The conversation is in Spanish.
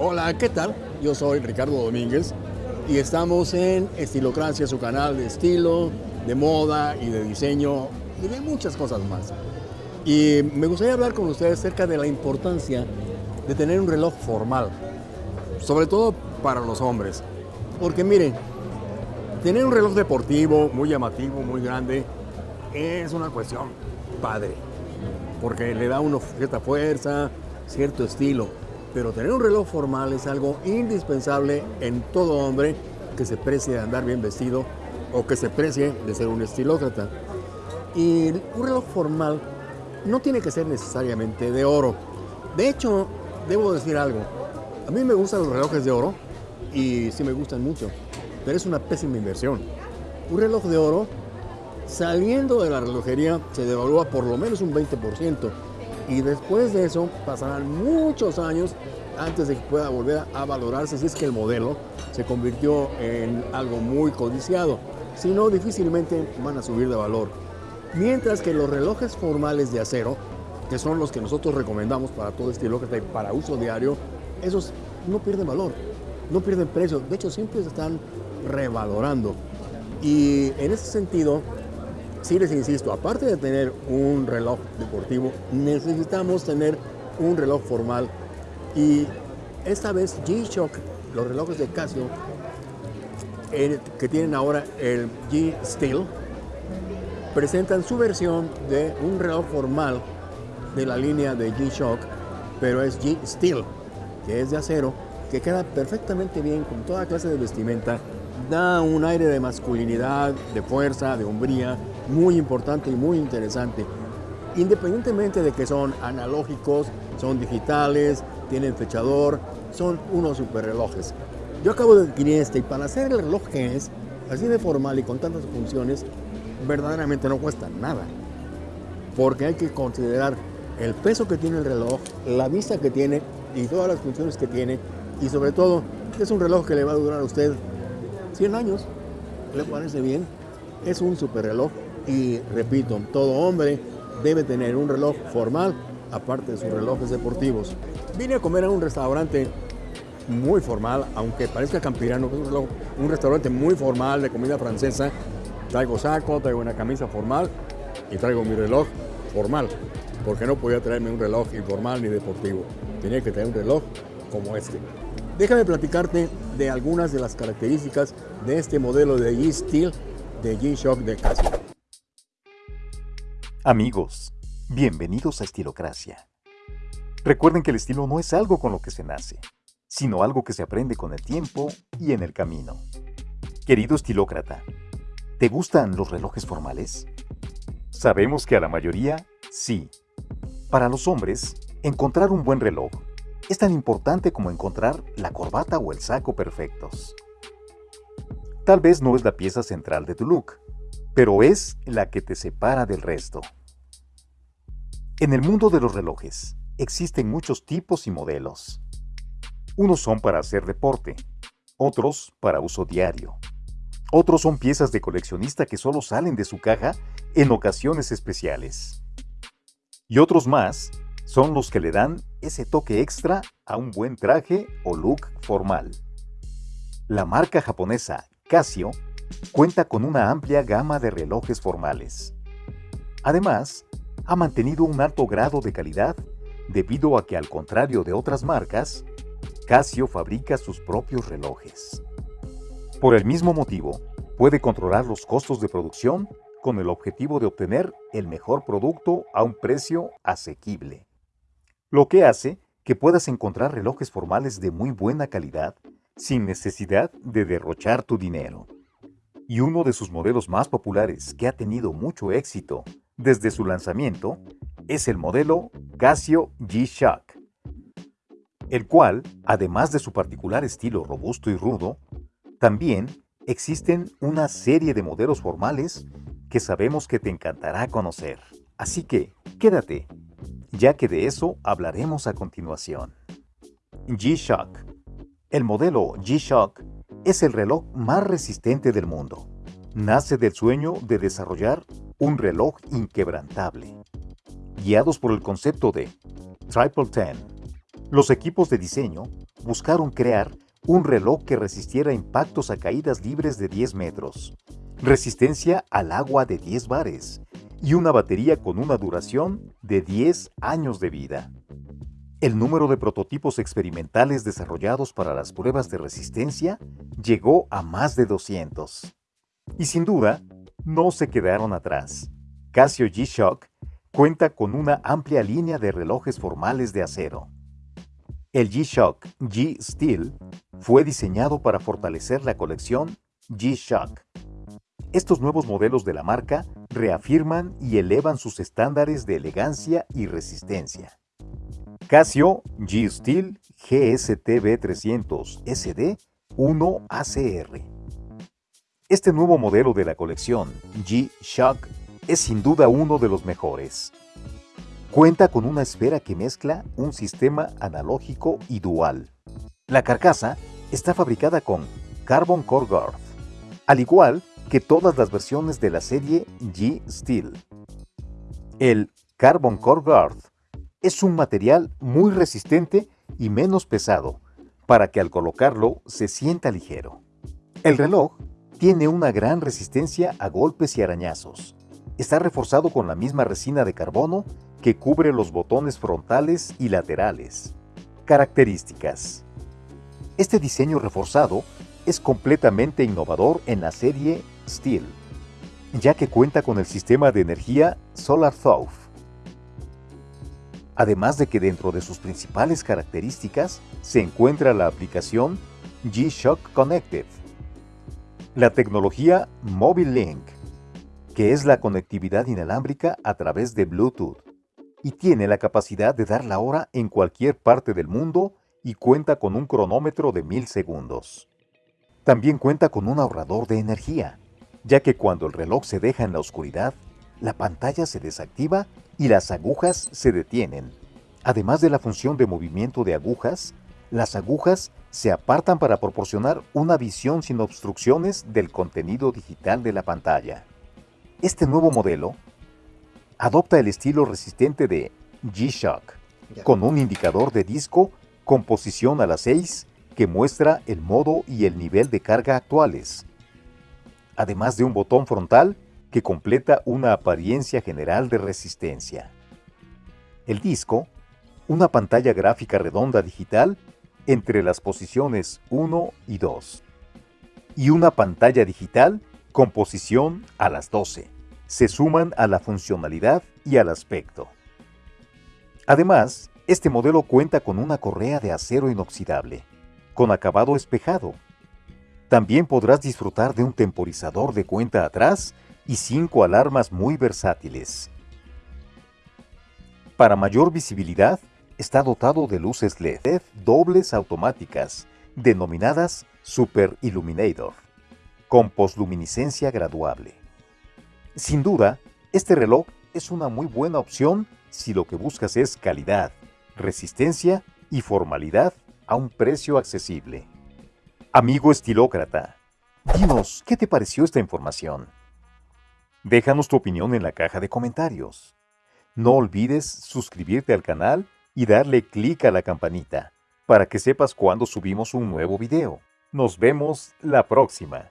Hola, ¿qué tal? Yo soy Ricardo Domínguez y estamos en Estilocracia, su canal de estilo, de moda y de diseño y de muchas cosas más. Y me gustaría hablar con ustedes acerca de la importancia de tener un reloj formal, sobre todo para los hombres. Porque miren, tener un reloj deportivo muy llamativo, muy grande, es una cuestión padre, porque le da uno cierta fuerza, cierto estilo. Pero tener un reloj formal es algo indispensable en todo hombre que se precie de andar bien vestido o que se precie de ser un estilócrata. Y un reloj formal no tiene que ser necesariamente de oro. De hecho, debo decir algo. A mí me gustan los relojes de oro y sí me gustan mucho, pero es una pésima inversión. Un reloj de oro, saliendo de la relojería, se devalúa por lo menos un 20% y después de eso pasarán muchos años antes de que pueda volver a valorarse si es que el modelo se convirtió en algo muy codiciado. Si no, difícilmente van a subir de valor. Mientras que los relojes formales de acero, que son los que nosotros recomendamos para todo estilo que para uso diario, esos no pierden valor, no pierden precio, de hecho siempre se están revalorando. Y en ese sentido, sí les insisto, aparte de tener un reloj deportivo, necesitamos tener un reloj formal. Y esta vez G-Shock, los relojes de Casio, que tienen ahora el G-Steel, presentan su versión de un reloj formal de la línea de G-Shock, pero es G-Steel, que es de acero, que queda perfectamente bien con toda clase de vestimenta, da un aire de masculinidad, de fuerza, de hombría, muy importante y muy interesante. Independientemente de que son analógicos, son digitales, tienen fechador, son unos super relojes. Yo acabo de adquirir este y para hacer el reloj que es, así de formal y con tantas funciones, verdaderamente no cuesta nada. Porque hay que considerar el peso que tiene el reloj, la vista que tiene y todas las funciones que tiene. Y sobre todo, es un reloj que le va a durar a usted 100 años. ¿Le parece bien? Es un super reloj y repito, todo hombre debe tener un reloj formal aparte de sus relojes deportivos. Vine a comer a un restaurante muy formal, aunque parezca campirano, un, un restaurante muy formal de comida francesa. Traigo saco, traigo una camisa formal y traigo mi reloj formal, porque no podía traerme un reloj informal ni deportivo. Tenía que tener un reloj como este. Déjame platicarte de algunas de las características de este modelo de G-Steel de G-Shock de Casio. Amigos, bienvenidos a Estilocracia. Recuerden que el estilo no es algo con lo que se nace, sino algo que se aprende con el tiempo y en el camino. Querido estilócrata, ¿te gustan los relojes formales? Sabemos que a la mayoría, sí. Para los hombres, encontrar un buen reloj es tan importante como encontrar la corbata o el saco perfectos. Tal vez no es la pieza central de tu look, pero es la que te separa del resto. En el mundo de los relojes, existen muchos tipos y modelos. Unos son para hacer deporte, otros para uso diario. Otros son piezas de coleccionista que solo salen de su caja en ocasiones especiales. Y otros más son los que le dan ese toque extra a un buen traje o look formal. La marca japonesa Casio cuenta con una amplia gama de relojes formales. Además, ha mantenido un alto grado de calidad debido a que al contrario de otras marcas, Casio fabrica sus propios relojes. Por el mismo motivo, puede controlar los costos de producción con el objetivo de obtener el mejor producto a un precio asequible. Lo que hace que puedas encontrar relojes formales de muy buena calidad sin necesidad de derrochar tu dinero y uno de sus modelos más populares que ha tenido mucho éxito desde su lanzamiento es el modelo Casio G-Shock, el cual, además de su particular estilo robusto y rudo, también existen una serie de modelos formales que sabemos que te encantará conocer. Así que, quédate, ya que de eso hablaremos a continuación. G-Shock. El modelo G-Shock es el reloj más resistente del mundo. Nace del sueño de desarrollar un reloj inquebrantable. Guiados por el concepto de Triple Ten, los equipos de diseño buscaron crear un reloj que resistiera impactos a caídas libres de 10 metros, resistencia al agua de 10 bares y una batería con una duración de 10 años de vida. El número de prototipos experimentales desarrollados para las pruebas de resistencia llegó a más de 200. Y sin duda, no se quedaron atrás. Casio G-Shock cuenta con una amplia línea de relojes formales de acero. El G-Shock G-Steel fue diseñado para fortalecer la colección G-Shock. Estos nuevos modelos de la marca reafirman y elevan sus estándares de elegancia y resistencia. Casio G-Steel GSTB300 SD 1ACR. Este nuevo modelo de la colección G-Shock es sin duda uno de los mejores. Cuenta con una esfera que mezcla un sistema analógico y dual. La carcasa está fabricada con Carbon Core Guard, al igual que todas las versiones de la serie G Steel. El Carbon Core Guard es un material muy resistente y menos pesado, para que al colocarlo se sienta ligero. El reloj tiene una gran resistencia a golpes y arañazos. Está reforzado con la misma resina de carbono que cubre los botones frontales y laterales. Características. Este diseño reforzado es completamente innovador en la serie Steel, ya que cuenta con el sistema de energía Solar Thought. Además de que dentro de sus principales características se encuentra la aplicación G-Shock Connected, la tecnología Mobile Link, que es la conectividad inalámbrica a través de Bluetooth, y tiene la capacidad de dar la hora en cualquier parte del mundo y cuenta con un cronómetro de mil segundos. También cuenta con un ahorrador de energía, ya que cuando el reloj se deja en la oscuridad, la pantalla se desactiva y las agujas se detienen. Además de la función de movimiento de agujas, las agujas se apartan para proporcionar una visión sin obstrucciones del contenido digital de la pantalla. Este nuevo modelo adopta el estilo resistente de G-Shock, con un indicador de disco con posición a las 6 que muestra el modo y el nivel de carga actuales, además de un botón frontal que completa una apariencia general de resistencia. El disco, una pantalla gráfica redonda digital entre las posiciones 1 y 2, y una pantalla digital con posición a las 12 se suman a la funcionalidad y al aspecto. Además, este modelo cuenta con una correa de acero inoxidable, con acabado espejado. También podrás disfrutar de un temporizador de cuenta atrás y cinco alarmas muy versátiles. Para mayor visibilidad, está dotado de luces LED dobles automáticas, denominadas Super Illuminator, con posluminiscencia graduable. Sin duda, este reloj es una muy buena opción si lo que buscas es calidad, resistencia y formalidad a un precio accesible. Amigo estilócrata, dinos, ¿qué te pareció esta información? Déjanos tu opinión en la caja de comentarios. No olvides suscribirte al canal y darle clic a la campanita para que sepas cuando subimos un nuevo video. Nos vemos la próxima.